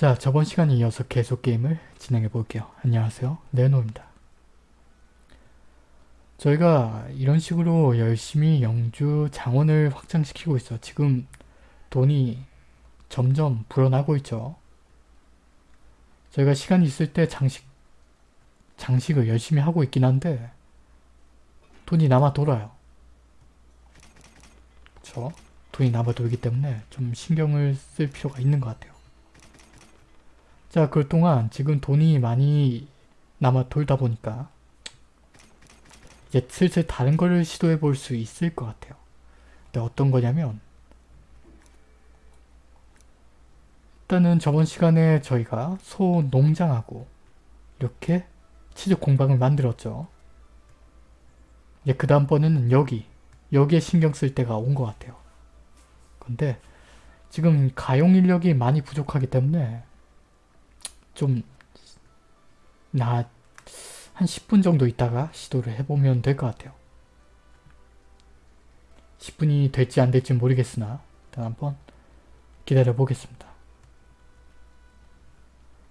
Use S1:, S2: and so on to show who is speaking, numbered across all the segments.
S1: 자 저번 시간에 이어서 계속 게임을 진행해 볼게요. 안녕하세요 네노입니다. 저희가 이런 식으로 열심히 영주 장원을 확장시키고 있어. 지금 돈이 점점 불어나고 있죠. 저희가 시간이 있을 때 장식 장식을 열심히 하고 있긴 한데 돈이 남아 돌아요. 그쵸? 돈이 남아 돌기 때문에 좀 신경을 쓸 필요가 있는 것 같아요. 자, 그 동안 지금 돈이 많이 남아 돌다 보니까 이제 슬슬 다른 거를 시도해 볼 수 있을 것 같아요. 근데 어떤 거냐면 일단은 저번 시간에 저희가 소 농장하고 이렇게 치즈 공방을 만들었죠. 이제 그 다음번에는 여기 여기에 신경 쓸 때가 온 것 같아요. 근데 지금 가용 인력이 많이 부족하기 때문에 좀 나 한 10분 정도 있다가 시도를 해보면 될 것 같아요. 10분이 될지 안 될지 모르겠으나 일단 한번 기다려 보겠습니다.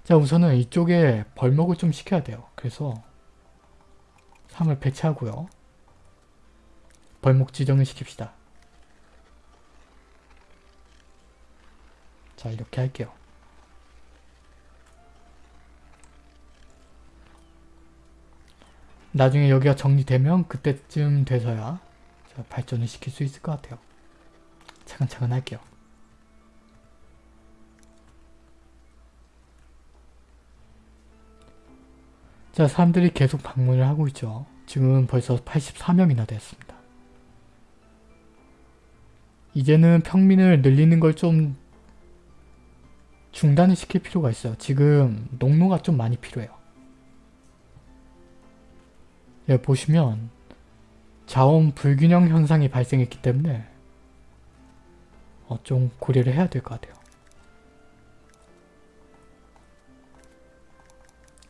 S1: 자 우선은 이쪽에 벌목을 좀 시켜야 돼요. 그래서 3을 배치하고요. 벌목 지정을 시킵시다. 자 이렇게 할게요. 나중에 여기가 정리되면 그때쯤 돼서야 발전을 시킬 수 있을 것 같아요. 차근차근 할게요. 자 사람들이 계속 방문을 하고 있죠. 지금 벌써 84명이나 됐습니다. 이제는 평민을 늘리는 걸 좀 중단을 시킬 필요가 있어요. 지금 농로가 좀 많이 필요해요. 예, 보시면 자원 불균형 현상이 발생했기 때문에 어, 좀 고려를 해야 될 것 같아요.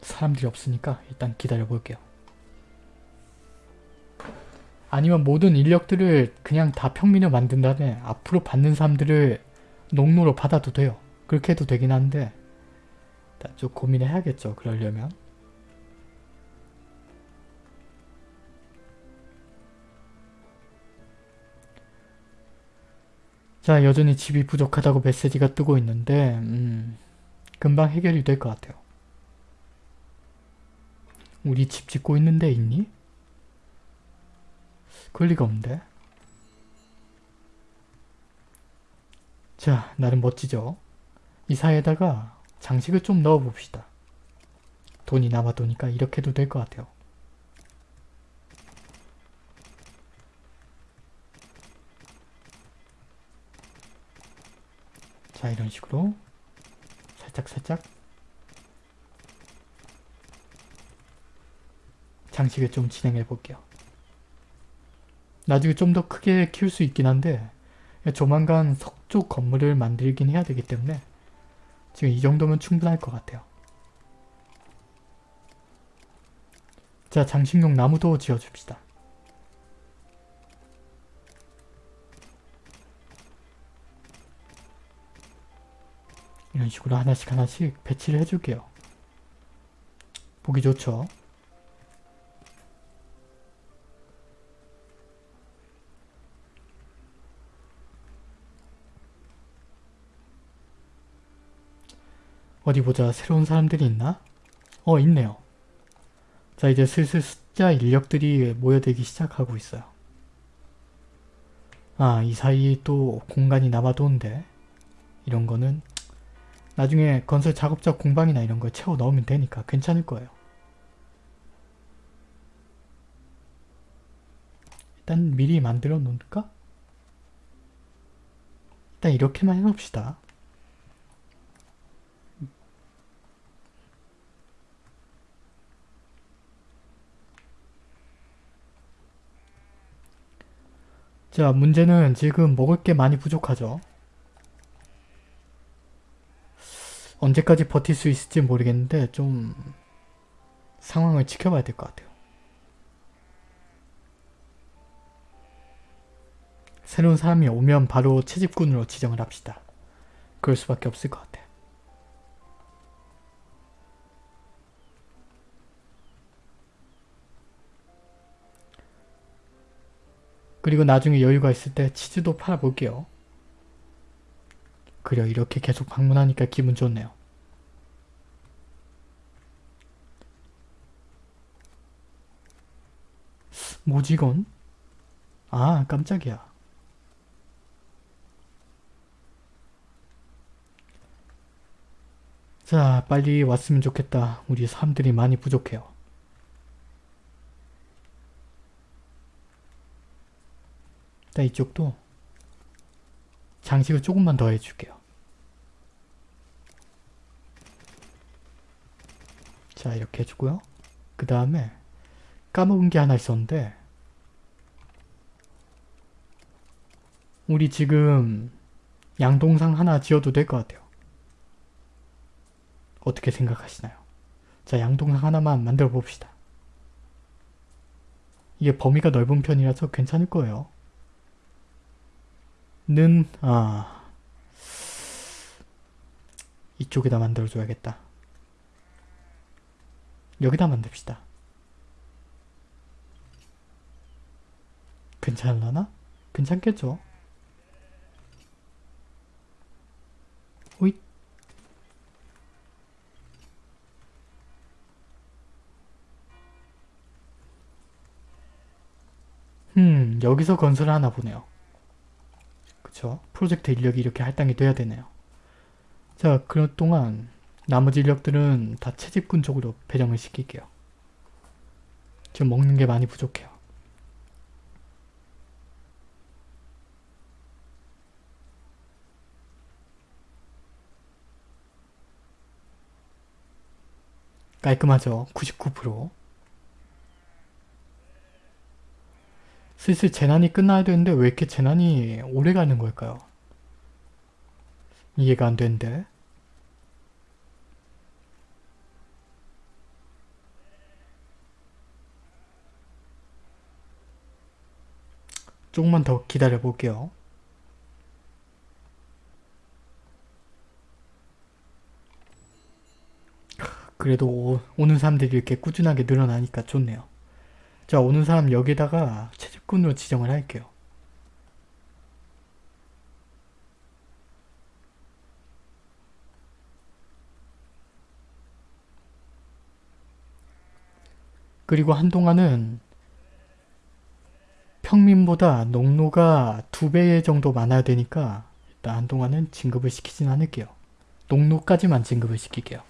S1: 사람들이 없으니까 일단 기다려 볼게요. 아니면 모든 인력들을 그냥 다 평민을 만든 다음에 앞으로 받는 사람들을 농로로 받아도 돼요. 그렇게 해도 되긴 한데 좀 고민을 해야겠죠. 그러려면. 자 여전히 집이 부족하다고 메시지가 뜨고 있는데 음, 금방 해결이 될 것 같아요. 우리 집 짓고 있는데 있니? 그럴 리가 없는데. 자 나름 멋지죠? 이 사이에다가 장식을 좀 넣어봅시다. 돈이 남아도니까 이렇게 해도 될 것 같아요. 자 이런 식으로 살짝살짝 장식을 좀 진행해 볼게요. 나중에 좀 더 크게 키울 수 있긴 한데 조만간 석조 건물을 만들긴 해야 되기 때문에 지금 이 정도면 충분할 것 같아요. 자 장식용 나무도 지어줍시다. 이런 식으로 하나씩 하나씩 배치를 해줄게요. 보기 좋죠? 어디 보자. 새로운 사람들이 있나? 어 있네요. 자 이제 슬슬 숫자 인력들이 모여들기 시작하고 있어요. 아 이 사이 또 공간이 남아도는데 이런 거는 나중에 건설 작업자 공방이나 이런 걸 채워 넣으면 되니까 괜찮을 거예요. 일단 미리 만들어 놓을까? 일단 이렇게만 해놓읍시다. 자 문제는 지금 먹을 게 많이 부족하죠. 언제까지 버틸 수 있을지 모르겠는데 좀 상황을 지켜봐야 될 것 같아요. 새로운 사람이 오면 바로 채집꾼으로 지정을 합시다. 그럴 수밖에 없을 것 같아. 그리고 나중에 여유가 있을 때 치즈도 팔아볼게요. 그려 이렇게 계속 방문하니까 기분 좋네요. 이건? 아 깜짝이야. 자 빨리 왔으면 좋겠다. 우리 사람들이 많이 부족해요. 자 이쪽도 장식을 조금만 더 해줄게요. 자 이렇게 해주고요. 그 다음에 까먹은 게 하나 있었는데 우리 지금 양동상 하나 지어도 될 것 같아요. 어떻게 생각하시나요? 자 양동상 하나만 만들어 봅시다. 이게 범위가 넓은 편이라서 괜찮을 거예요. 는, 아, 이쪽에다 만들어줘야겠다. 여기다 만듭시다. 괜찮을라나? 괜찮겠죠? 호잇 음, 여기서 건설을 하나 보네요. 그쵸? 프로젝트 인력이 이렇게 할당이 돼야 되네요. 자, 그런 동안 나머지 인력들은 다 채집군 쪽으로 배정을 시킬게요. 지금 먹는 게 많이 부족해요. 깔끔하죠? 99% 슬슬 재난이 끝나야 되는데 왜 이렇게 재난이 오래 가는 걸까요? 이해가 안 되는데 조금만 더 기다려 볼게요. 그래도 오, 오는 사람들이 이렇게 꾸준하게 늘어나니까 좋네요. 자 오는 사람 여기다가 채집꾼으로 지정을 할게요. 그리고 한동안은 평민보다 농노가 두 배 정도 많아야 되니까 일단 한동안은 진급을 시키진 않을게요. 농노까지만 진급을 시킬게요.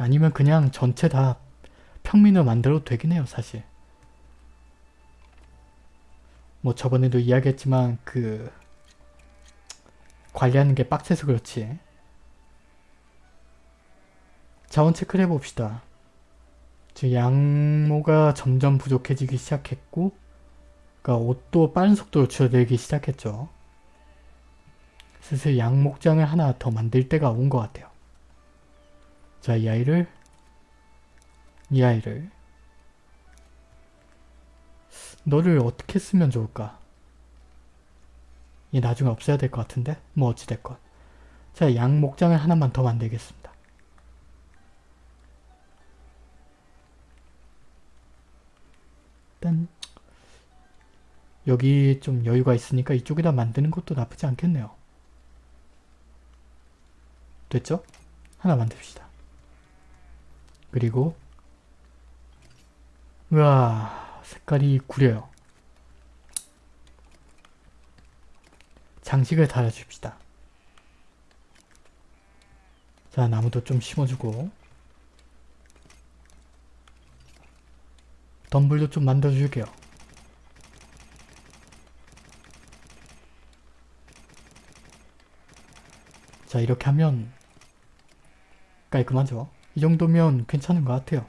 S1: 아니면 그냥 전체 다 평민을 만들어도 되긴 해요 사실. 뭐 저번에도 이야기했지만 그 관리하는 게 빡세서 그렇지. 자원 체크를 해봅시다. 지금 양모가 점점 부족해지기 시작했고 그러니까 옷도 빠른 속도로 줄어들기 시작했죠. 슬슬 양목장을 하나 더 만들 때가 온 것 같아요. 자, 이 아이를 이 아이를 너를 어떻게 쓰면 좋을까? 이 나중에 없애야 될 것 같은데? 뭐 어찌됐건 자, 양 목장을 하나만 더 만들겠습니다. 일단 여기 좀 여유가 있으니까 이쪽에다 만드는 것도 나쁘지 않겠네요. 됐죠? 하나 만듭시다. 그리고 우와 색깔이 구려요. 장식을 달아줍시다. 자 나무도 좀 심어주고 덤블도 좀 만들어줄게요. 자 이렇게 하면 깔끔하죠? 이 정도면 괜찮은 것 같아요.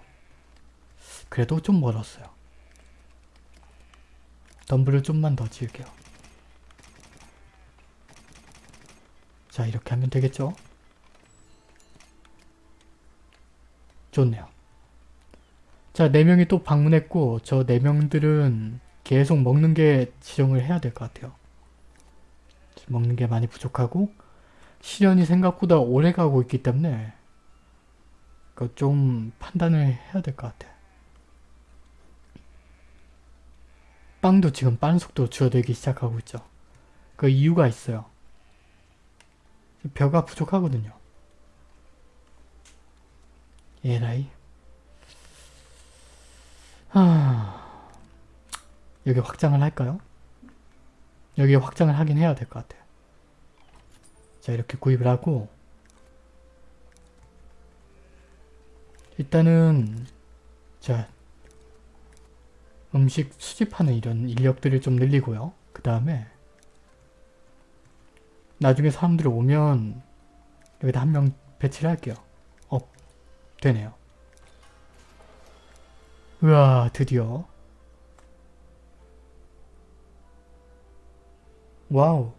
S1: 그래도 좀 멀었어요. 덤블을 좀만 더 지을게요. 자 이렇게 하면 되겠죠? 좋네요. 자 4명이 또 방문했고 저 4명들은 계속 먹는 게 지정을 해야 될 것 같아요. 먹는 게 많이 부족하고 시련이 생각보다 오래 가고 있기 때문에 그 좀 판단을 해야 될 것 같아. 빵도 지금 빠른 속도로 줄어들기 시작하고 있죠. 그 이유가 있어요. 벼가 부족하거든요. 에라이. 하... 여기 확장을 할까요? 여기 확장을 하긴 해야 될 것 같아요. 자 이렇게 구입을 하고 일단은 자 음식 수집하는 이런 인력들을 좀 늘리고요. 그 다음에 나중에 사람들이 오면 여기다 한 명 배치를 할게요. 어, 되네요. 우와, 드디어. Wow.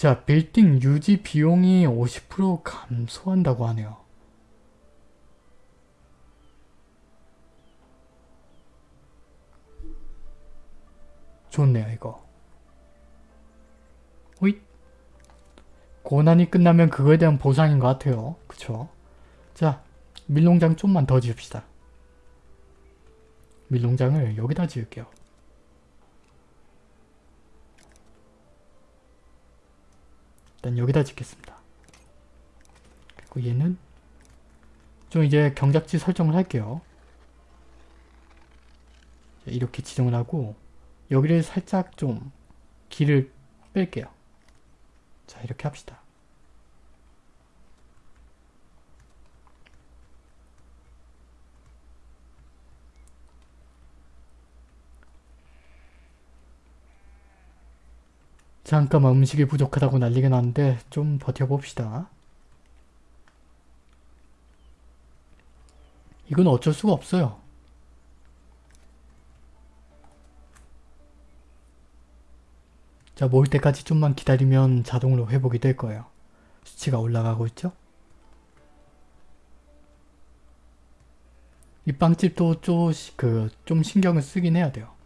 S1: 자, 빌딩 유지 비용이 50% 감소한다고 하네요. 좋네요, 이거. 호잇. 고난이 끝나면 그거에 대한 보상인 것 같아요. 그쵸? 자, 밀농장 좀만 더 지읍시다. 밀농장을 여기다 지을게요. 일단 여기다 짓겠습니다. 그리고 얘는 좀 이제 경작지 설정을 할게요. 이렇게 지정을 하고 여기를 살짝 좀 길을 뺄게요. 자 이렇게 합시다. 잠깐만 음식이 부족하다고 난리가 났는데 좀 버텨봅시다. 이건 어쩔 수가 없어요. 자, 모일 때까지 좀만 기다리면 자동으로 회복이 될 거예요. 수치가 올라가고 있죠? 이 빵집도 좀, 그, 좀 신경을 쓰긴 해야 돼요.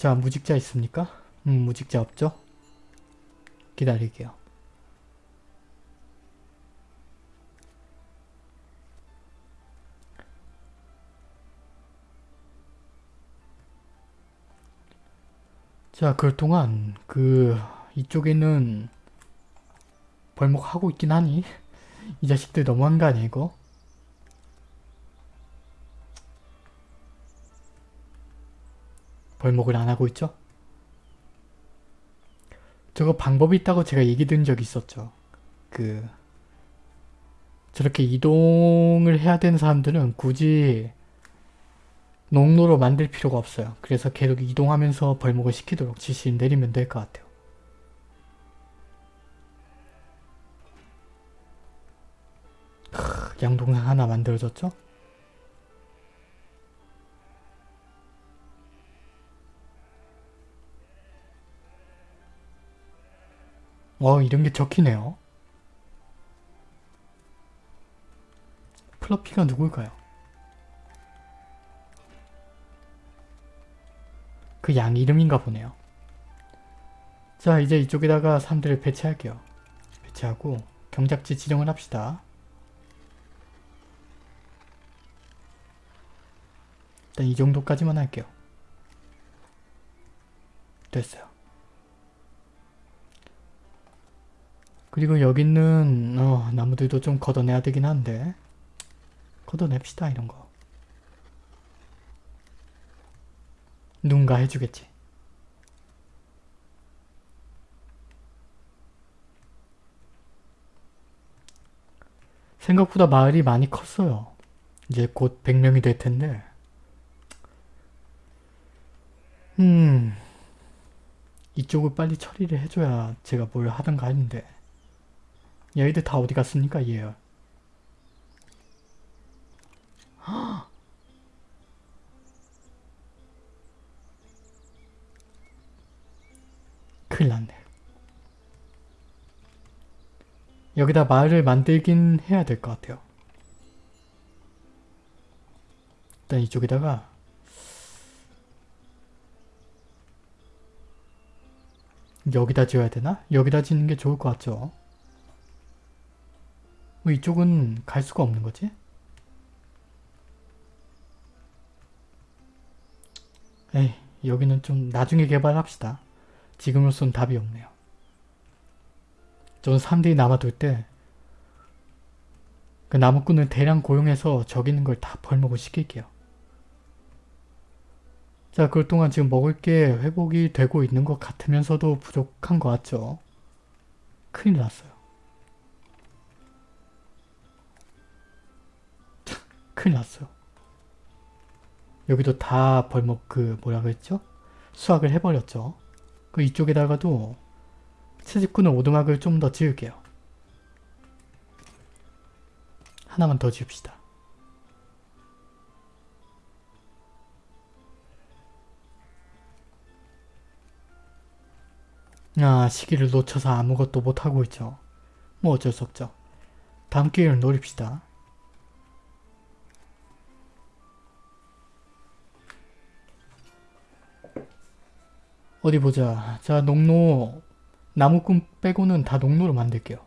S1: 자, 무직자 있습니까? 음, 무직자 없죠? 기다릴게요. 자, 그럴 동안 그 이쪽에는 벌목하고 있긴 하니 이 자식들 너무한 거 아니야 이거? 벌목을 안 하고 있죠? 저거 방법이 있다고 제가 얘기 드린 적이 있었죠. 그 저렇게 이동을 해야 되는 사람들은 굳이 농로로 만들 필요가 없어요. 그래서 계속 이동하면서 벌목을 시키도록 지시를 내리면 될 것 같아요. 크, 양동상 하나 만들어졌죠? 어 이런 게 적히네요. 플러피가 누굴까요? 그 양 이름인가 보네요. 자 이제 이쪽에다가 사람들을 배치할게요. 배치하고 경작지 지정을 합시다. 일단 이 정도까지만 할게요. 됐어요. 그리고 여기 있는 어, 나무들도 좀 걷어내야 되긴 한데 걷어냅시다 이런 거. 누군가 해주겠지. 생각보다 마을이 많이 컸어요. 이제 곧 100명이 될 텐데 음 이쪽을 빨리 처리를 해줘야 제가 뭘 하던가 했는데 얘희들 다 어디 갔습니까 얘 큰일 났네. 여기다 마을을 만들긴 해야 될 것 같아요. 일단 이쪽에다가 여기다 지어야 되나? 여기다 짓는 게 좋을 것 같죠? 왜 이쪽은 갈 수가 없는 거지? 에이 여기는 좀 나중에 개발합시다. 지금으로선 답이 없네요. 저는 사람들이 남아돌 때그 나무꾼을 대량 고용해서 저기 있는 걸 다 벌목을 시킬게요. 자, 그럴 동안 지금 먹을 게 회복이 되고 있는 것 같으면서도 부족한 것 같죠? 큰일 났어요. 큰일 났어요. 여기도 다 벌목 그 뭐라 그랬죠? 수확을 해버렸죠. 그 이쪽에다가도 채집꾼은 오두막을 좀 더 지을게요. 하나만 더 지읍시다. 아 시기를 놓쳐서 아무것도 못하고 있죠. 뭐 어쩔 수 없죠. 다음 기회를 노립시다. 어디 보자. 자 농로 나무꾼 빼고는 다 농로로 만들게요.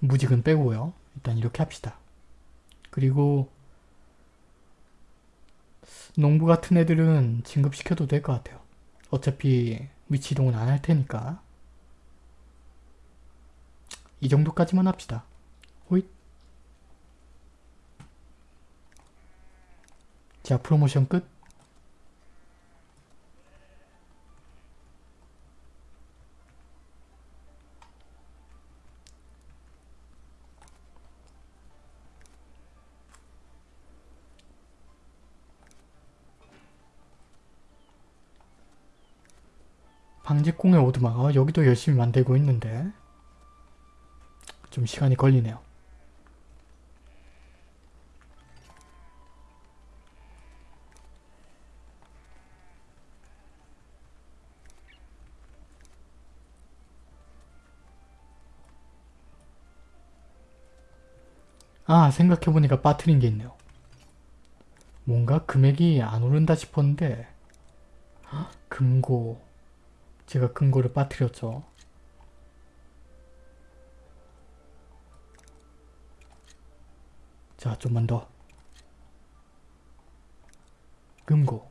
S1: 무직은 빼고요. 일단 이렇게 합시다. 그리고 농부 같은 애들은 진급시켜도 될 것 같아요. 어차피 위치 이동은 안 할 테니까. 이 정도까지만 합시다. 호잇. 자, 프로모션 끝. 방직공의 오두막 어, 여기도 열심히 만들고 있는데 좀 시간이 걸리네요. 아 생각해보니까 빠트린 게 있네요. 뭔가 금액이 안 오른다 싶었는데 헉, 금고 제가 금고를 빠뜨렸죠. 자, 좀만 더. 금고.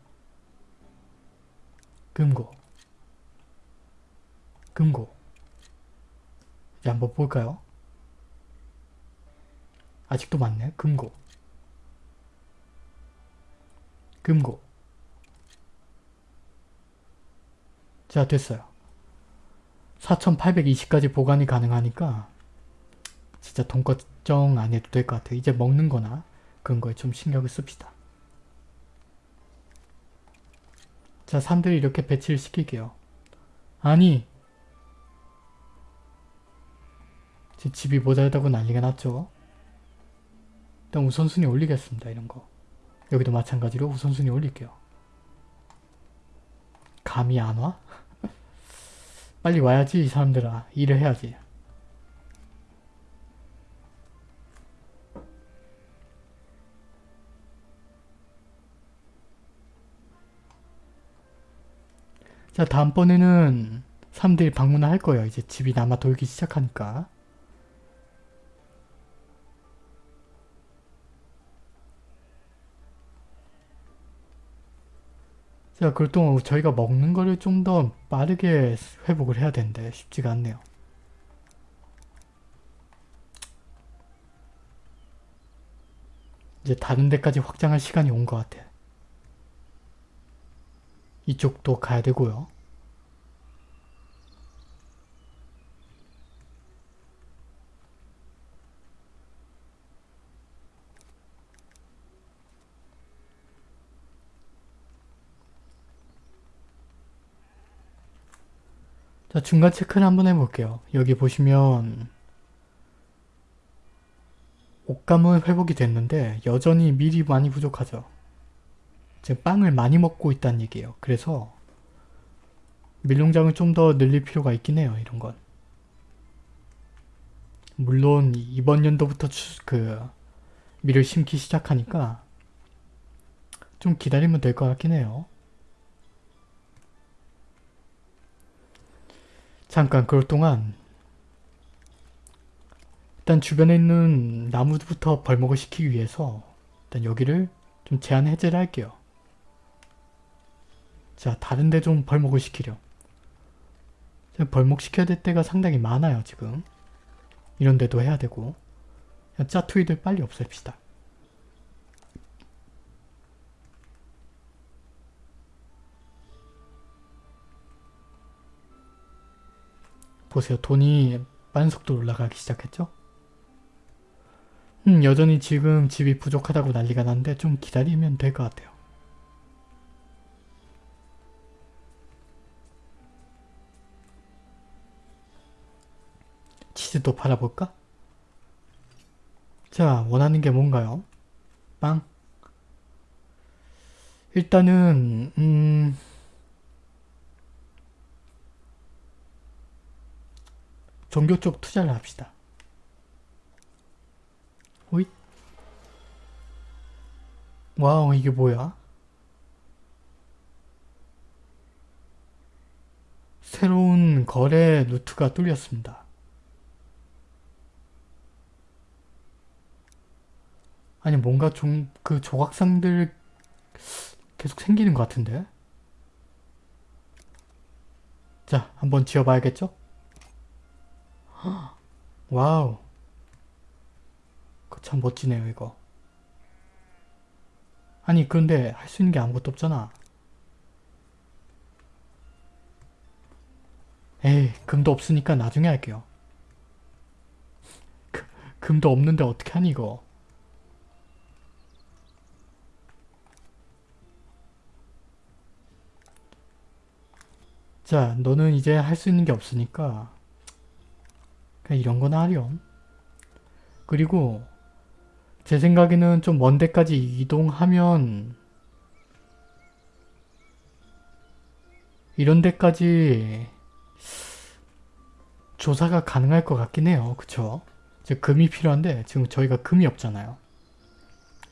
S1: 금고. 금고. 이제 한번 볼까요? 아직도 많네. 금고. 금고. 자 됐어요. 4820까지 보관이 가능하니까 진짜 돈 걱정 안 해도 될 것 같아요. 이제 먹는 거나 그런 거에 좀 신경을 씁시다. 자 사람들이 이렇게 배치를 시킬게요. 아니 제 집이 모자르다고 난리가 났죠. 일단 우선순위 올리겠습니다. 이런 거. 여기도 마찬가지로 우선순위 올릴게요. 감이 안 와? 빨리 와야지 이 사람들아 일을 해야지 자 다음번에는 사람들이 방문을 할 거예요 이제 집이 남아 돌기 시작하니까 자, 그럴 동안 저희가 먹는 거를 좀 더 빠르게 회복을 해야 되는데 쉽지가 않네요. 이제 다른 데까지 확장할 시간이 온 것 같아. 이쪽도 가야 되고요. 자 중간 체크를 한번 해볼게요. 여기 보시면 옷감은 회복이 됐는데 여전히 밀이 많이 부족하죠. 지금 빵을 많이 먹고 있다는 얘기예요. 그래서 밀농장을 좀 더 늘릴 필요가 있긴 해요. 이런 건. 물론 이번 연도부터 추, 그 밀을 심기 시작하니까 좀 기다리면 될 것 같긴 해요. 잠깐 그럴 동안 일단 주변에 있는 나무부터 벌목을 시키기 위해서 일단 여기를 좀 제한 해제를 할게요. 자 다른데 좀 벌목을 시키려. 벌목 시켜야 될 때가 상당히 많아요 지금. 이런 데도 해야 되고 짜투이들 빨리 없앱시다. 보세요. 돈이 빠른 속도로 올라가기 시작했죠? 음, 여전히 지금 집이 부족하다고 난리가 났는데 좀 기다리면 될 것 같아요. 치즈도 팔아볼까? 자, 원하는 게 뭔가요? 빵. 일단은 음... 종교 쪽 투자를 합시다. 호잇. 와우 이게 뭐야? 새로운 거래 루트가 뚫렸습니다. 아니 뭔가 좀 그 조각상들 계속 생기는 것 같은데? 자 한번 지어봐야겠죠? 와우. 그참 멋지네요 이거. 아니 그런데 할 수 있는 게 아무것도 없잖아. 에이 금도 없으니까 나중에 할게요. 그, 금도 없는데 어떻게 하니 이거? 자 너는 이제 할 수 있는 게 없으니까 이런 거나 하렴. 그리고 제 생각에는 좀 먼 데까지 이동하면 이런 데까지 조사가 가능할 것 같긴 해요. 그쵸? 이제 금이 필요한데 지금 저희가 금이 없잖아요.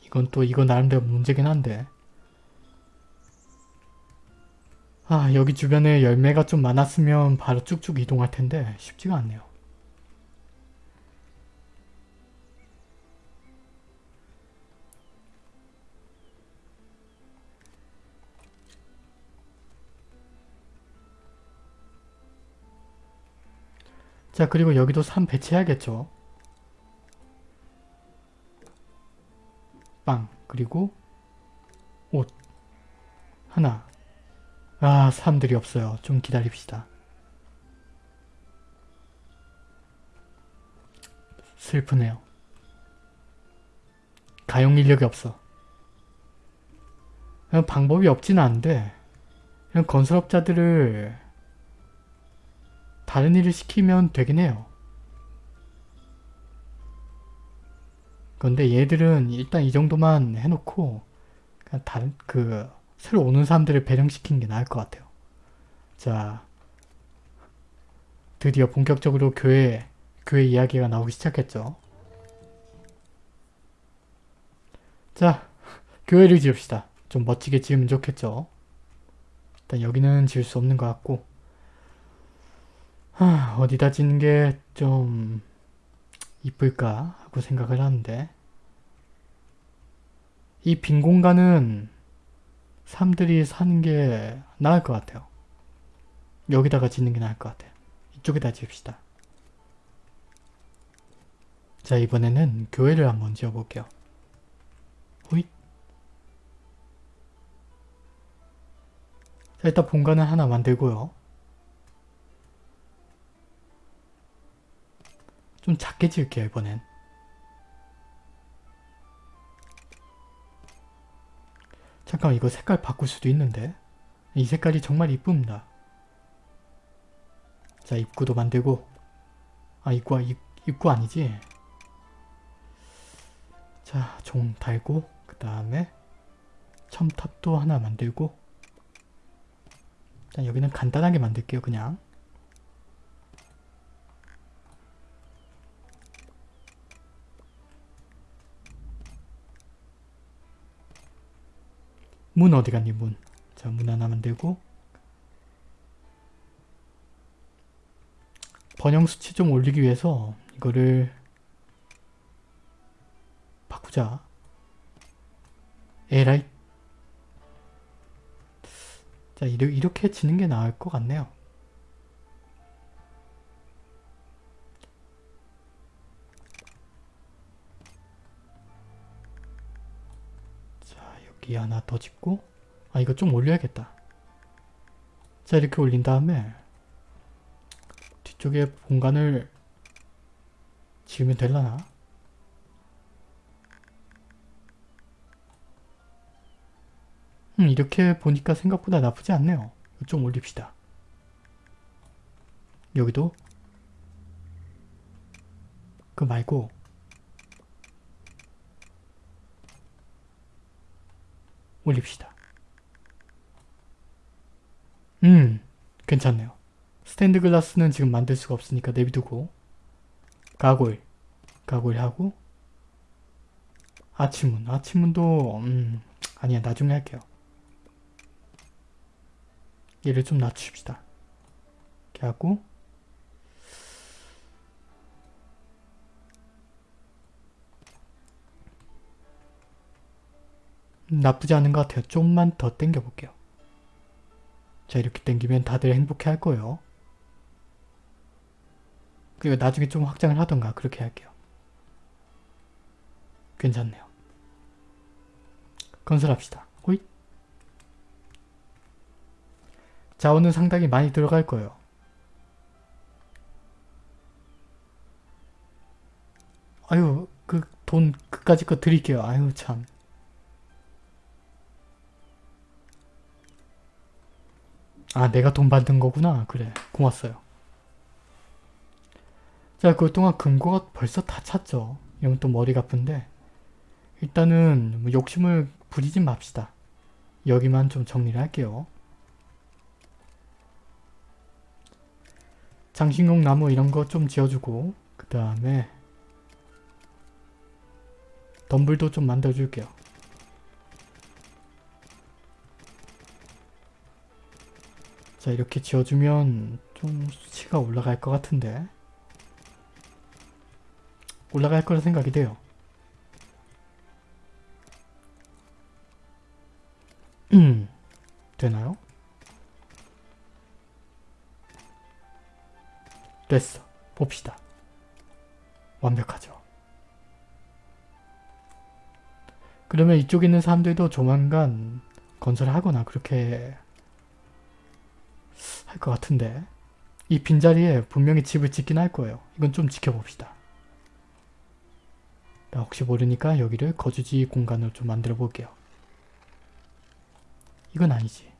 S1: 이건 또 이거 나름대로 문제긴 한데 아 여기 주변에 열매가 좀 많았으면 바로 쭉쭉 이동할 텐데 쉽지가 않네요. 자 그리고 여기도 산 배치해야겠죠. 빵 그리고 옷 하나 아 사람들이 없어요. 좀 기다립시다. 슬프네요. 가용 인력이 없어. 방법이 없진 않은데 건설업자들을 다른 일을 시키면 되긴 해요. 그런데 얘들은 일단 이 정도만 해놓고 그냥 다른 그 새로 오는 사람들을 배령시키는 게 나을 것 같아요. 자 드디어 본격적으로 교회 교회 이야기가 나오기 시작했죠. 자 교회를 지읍시다. 좀 멋지게 지으면 좋겠죠. 일단 여기는 지을 수 없는 것 같고 하, 어디다 짓는 게 좀 이쁠까 하고 생각을 하는데 이 빈 공간은 사람들이 사는 게 나을 것 같아요. 여기다가 짓는 게 나을 것 같아요. 이쪽에다 지읍시다. 자 이번에는 교회를 한번 지어볼게요. 호잇 자 일단 본관을 하나 만들고요. 좀 작게 지을게요 이번엔. 잠깐 이거 색깔 바꿀 수도 있는데. 이 색깔이 정말 이쁩니다. 자 입구도 만들고. 아 입구, 입, 입구 아니지? 자 종 달고 그 다음에 첨탑도 하나 만들고. 자 여기는 간단하게 만들게요 그냥 문 어디 갔니 문. 자 문 하나 만들고 번영 수치 좀 올리기 위해서 이거를 바꾸자. 에라이. 자 이렇게 지는 게 나을 것 같네요. 여기 하나 더 짓고 아 이거 좀 올려야겠다. 자 이렇게 올린 다음에 뒤쪽에 공간을 지으면 될라나? 음, 이렇게 보니까 생각보다 나쁘지 않네요. 좀 올립시다. 여기도 그 말고 올립시다. 음, 괜찮네요. 스탠드 글라스는 지금 만들 수가 없으니까 내비두고 가골, 가골 하고 아치문, 아치문도 음, 아니야 나중에 할게요. 얘를 좀 낮춥시다. 이렇게 하고 나쁘지 않은 것 같아요. 좀만 더 당겨 볼게요. 자 이렇게 당기면 다들 행복해 할 거예요. 그리고 나중에 좀 확장을 하던가 그렇게 할게요. 괜찮네요. 건설합시다. 호잇. 자원은 상당히 많이 들어갈 거예요. 아유 그 돈 그까짓 거 드릴게요. 아유 참. 아 내가 돈 받는 거구나. 그래 고맙어요. 자 그동안 금고가 벌써 다 찼죠. 이러면 또 머리가 아픈데 일단은 뭐 욕심을 부리지 맙시다. 여기만 좀 정리를 할게요. 장식용 나무 이런 거 좀 지어주고 그 다음에 덤불도 좀 만들어줄게요. 자 이렇게 지어주면 좀 수치가 올라갈 것 같은데 올라갈 거라 생각이 돼요. 음 되나요? 됐어. 봅시다. 완벽하죠. 그러면 이쪽에 있는 사람들도 조만간 건설하거나 그렇게 할 것 같은데 이 빈자리에 분명히 집을 짓긴 할 거예요. 이건 좀 지켜봅시다. 나 혹시 모르니까 여기를 거주지 공간으로 좀 만들어 볼게요. 이건 아니지.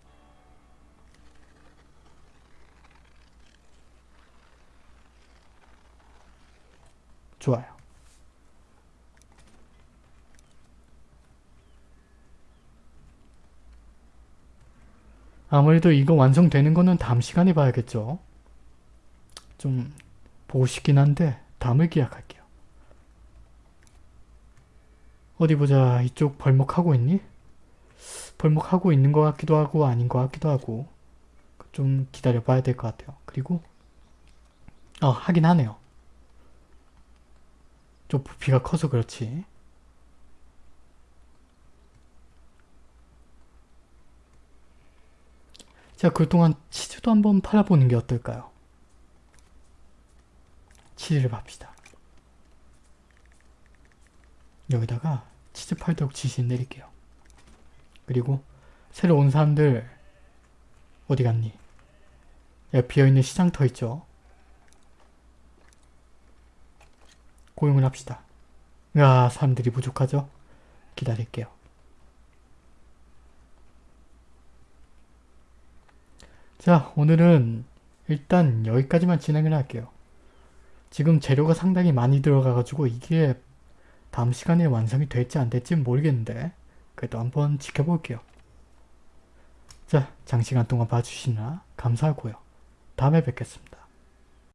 S1: 좋아요. 아무래도 이거 완성되는 거는 다음 시간에 봐야겠죠. 좀 보고 싶긴 한데 다음을 기약할게요. 어디 보자. 이쪽 벌목하고 있니? 벌목하고 있는 것 같기도 하고 아닌 것 같기도 하고 좀 기다려 봐야 될 것 같아요. 그리고 어 하긴 하네요. 좀 부피가 커서 그렇지. 자, 그동안 치즈도 한번 팔아보는 게 어떨까요? 치즈를 팝시다. 여기다가 치즈 팔도록 지시 내릴게요. 그리고 새로 온 사람들 어디 갔니? 야, 비어있는 시장터 있죠? 고용을 합시다. 야, 사람들이 부족하죠? 기다릴게요. 자, 오늘은 일단 여기까지만 진행을 할게요. 지금 재료가 상당히 많이 들어가가지고 이게 다음 시간에 완성이 될지 안 될지 모르겠는데 그래도 한번 지켜볼게요. 자, 장시간 동안 봐주시느라 감사하고요. 다음에 뵙겠습니다.